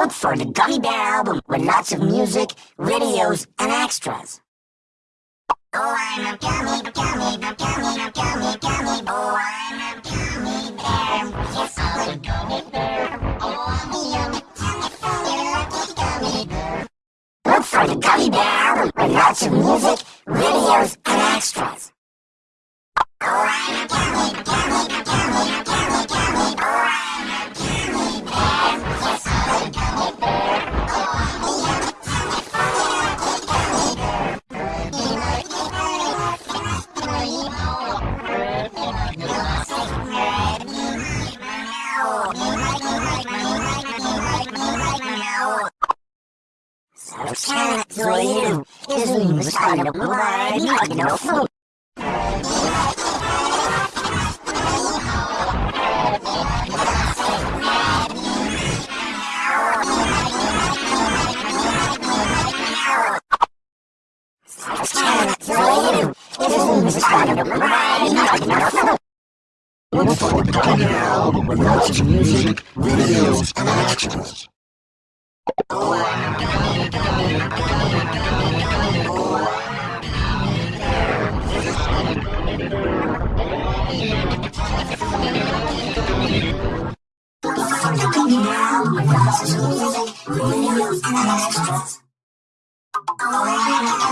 Look for the Gummy Bear album with lots of music, videos, and extras. Oh, I'm a gummy, gummy, gummy, gummy, gummy. Oh, I'm a gummy bear. Yes, I'm a gummy bear. Oh, I'm a gummy, lucky gummy bear. Look for the Gummy Bear album with lots of music, videos, and extras. Oh, I'm a gummy, gummy, gummy, Zoeiro, resumindo a história do Mobile, no fundo. Zoeiro, resumindo a história no fundo. Look for the Gummy Bear album with lots of music, videos, and extras. Look for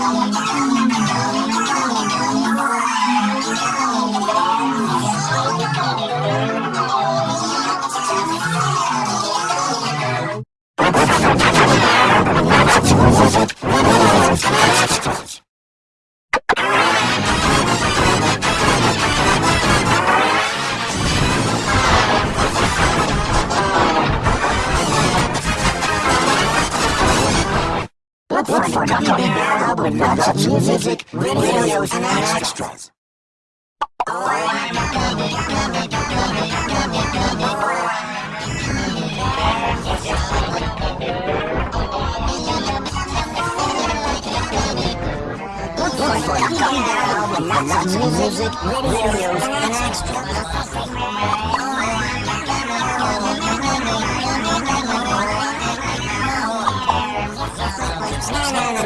Bear album lots of music, videos, and extras. Look for the album lots of music, videos, and extras. Look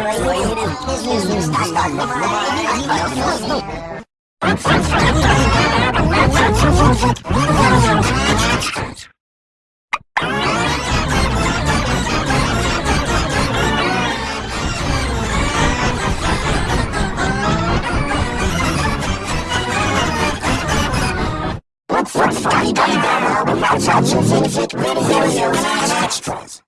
for the Gummy Bear album with lots of music, videos, and extras. Look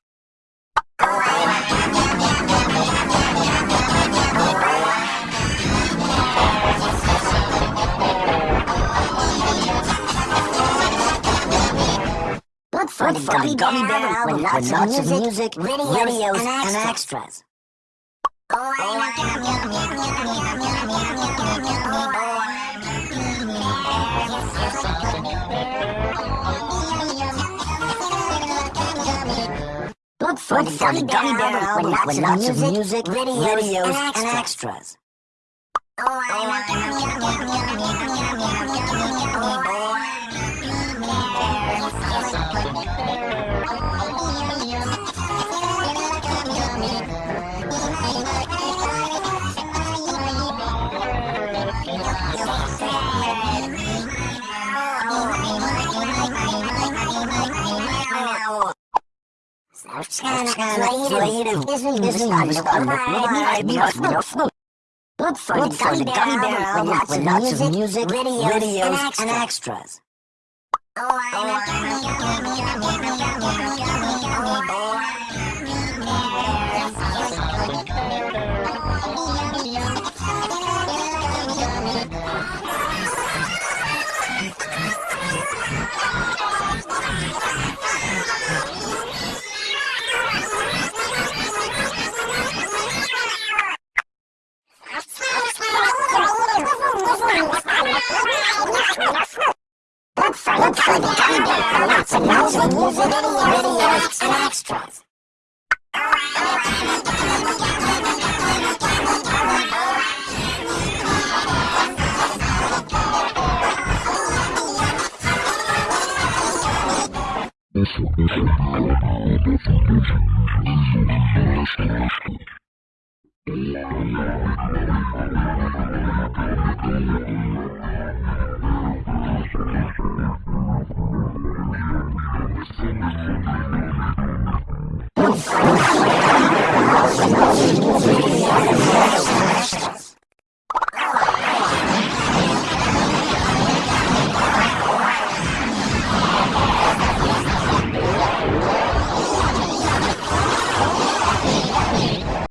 for the Gummy, Gummy Bear album with lots, of music, videos, and extras. Look for the Gummy Bear album with lots of music, videos, and extras. Oh, Look for the Gummy Bear album with lots of music, videos, and extras. Look for the Gummy hamburger with some music, music video, videos, and extras. Eso, eso, eso, eso,